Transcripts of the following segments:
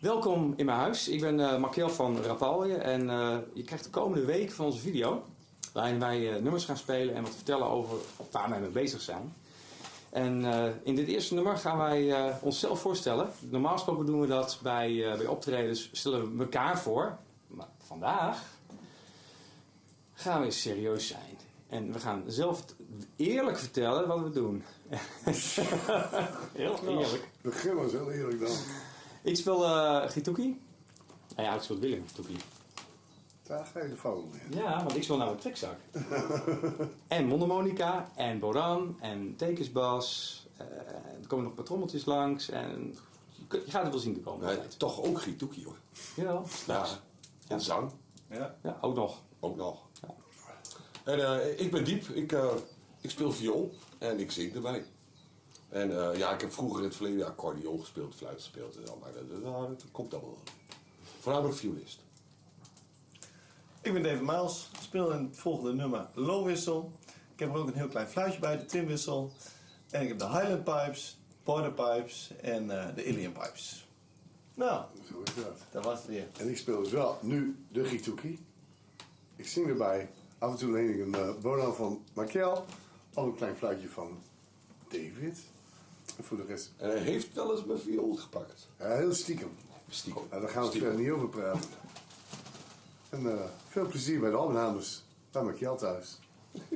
Welkom in mijn huis. Ik ben uh, Markel van Rapalje en uh, je krijgt de komende week van onze video waarin wij uh, nummers gaan spelen en wat vertellen over waar wij mee bezig zijn. En in dit eerste nummer gaan wij onszelf voorstellen. Normaal gesproken doen we dat bij, bij optredens, stellen we elkaar voor. Maar vandaag gaan we serieus zijn. En we gaan zelf eerlijk vertellen wat we doen. heel eerlijk. Begin maar heel eerlijk dan. Ik speel uh, Gituki. Nou ja, ik speel Willem Gituki. Daar ga je de in. Ja, want ik speel nou een trekzak. en mondharmonica, en boran, en tekensbas. Uh, er komen nog patrommeltjes langs. En je, gaat het wel zien te komen. Nee, toch ook Gituki hoor. Ja, ja. En zang. Ja. ja, ook nog. Ook nog. Ja. En uh, ik ben Diep. Ik, ik speel viool en ik zing erbij. En uh, ja, ik heb vroeger in het verleden accordeon gespeeld, fluit gespeeld en zo, maar dat, dat, dat komt allemaal. Voornamelijk violist. Ik ben David Miles, speel in het volgende nummer Low-wissel. Ik heb er ook een heel klein fluitje bij, de Timwissel. En ik heb de Highland Pipes, Border Pipes en uh, de Alien Pipes. Nou, zo is dat. Dat was het weer. En ik speel dus wel nu de Gituki. Ik zing erbij. Af en toe leen ik een uh, bono van Markel. Al een klein fluitje van David. En voor de rest... En hij heeft wel eens mijn viool gepakt. Ja, heel stiekem. Stiekem. Nou, daar gaan we verder niet over praten. En uh, veel plezier bij de opnames. Bij Markel thuis.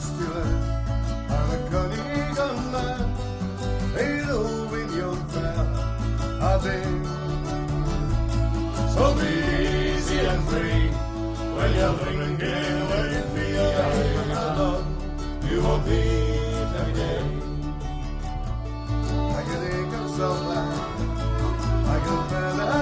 stile I'm a cunning young man Halo in your crown I think So be easy and free When you're drinking When you feel like alone You won't be every day I can think of someone I can feel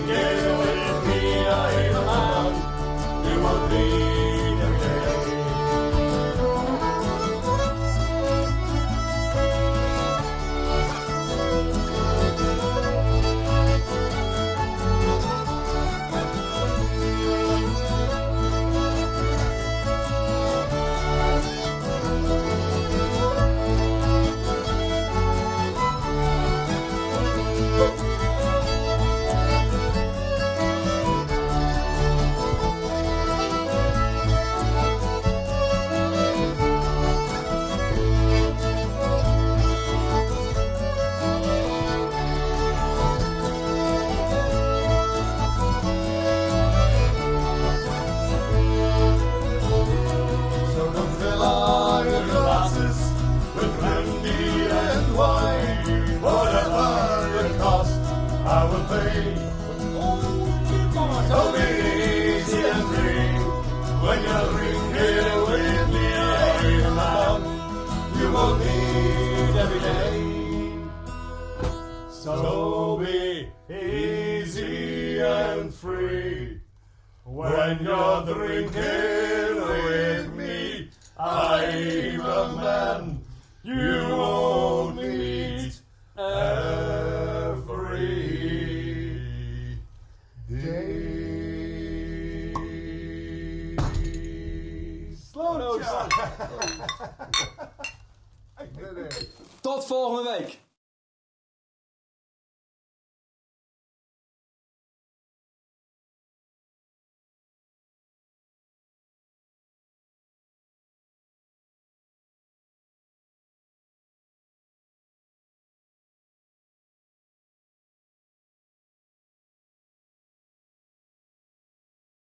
when you're drinking with me. I'm a man you won't meet every day. Slow notes. Tot volgende week!